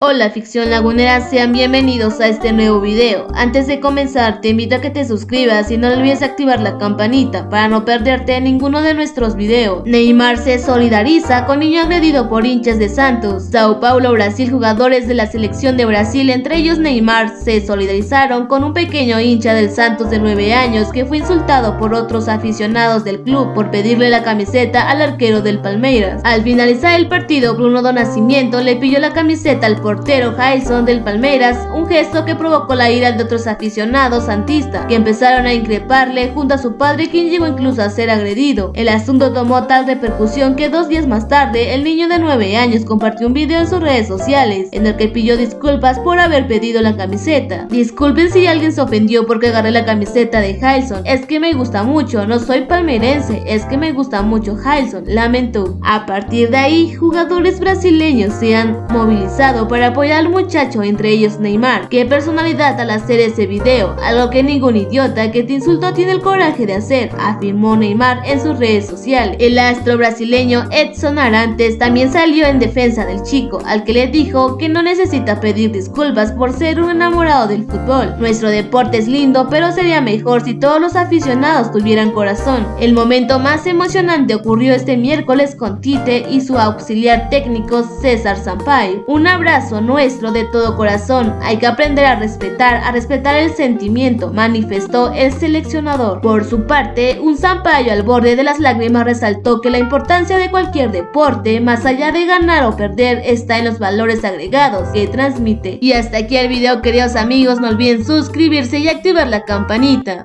Hola ficción lagunera, sean bienvenidos a este nuevo video. Antes de comenzar te invito a que te suscribas y no olvides activar la campanita para no perderte ninguno de nuestros videos. Neymar se solidariza con niño agredido por hinchas de Santos. Sao Paulo, Brasil, jugadores de la selección de Brasil, entre ellos Neymar, se solidarizaron con un pequeño hincha del Santos de 9 años que fue insultado por otros aficionados del club por pedirle la camiseta al arquero del Palmeiras. Al finalizar el partido, Bruno Donacimiento le pidió la camiseta al portero Jason del Palmeiras, un gesto que provocó la ira de otros aficionados santistas, que empezaron a increparle junto a su padre quien llegó incluso a ser agredido. El asunto tomó tal repercusión que dos días más tarde el niño de 9 años compartió un video en sus redes sociales en el que pidió disculpas por haber pedido la camiseta. Disculpen si alguien se ofendió porque agarré la camiseta de Jason, es que me gusta mucho, no soy palmeirense, es que me gusta mucho Jason, lamentó. A partir de ahí, jugadores brasileños se han movilizado para para apoyar al muchacho, entre ellos Neymar. Qué personalidad al hacer ese video, algo que ningún idiota que te insultó tiene el coraje de hacer, afirmó Neymar en sus redes sociales. El astro brasileño Edson Arantes también salió en defensa del chico, al que le dijo que no necesita pedir disculpas por ser un enamorado del fútbol. Nuestro deporte es lindo, pero sería mejor si todos los aficionados tuvieran corazón. El momento más emocionante ocurrió este miércoles con Tite y su auxiliar técnico César Sampaio. Un abrazo nuestro de todo corazón. Hay que aprender a respetar, a respetar el sentimiento, manifestó el seleccionador. Por su parte, un Zampayo al borde de las lágrimas resaltó que la importancia de cualquier deporte, más allá de ganar o perder, está en los valores agregados que transmite. Y hasta aquí el video queridos amigos, no olviden suscribirse y activar la campanita.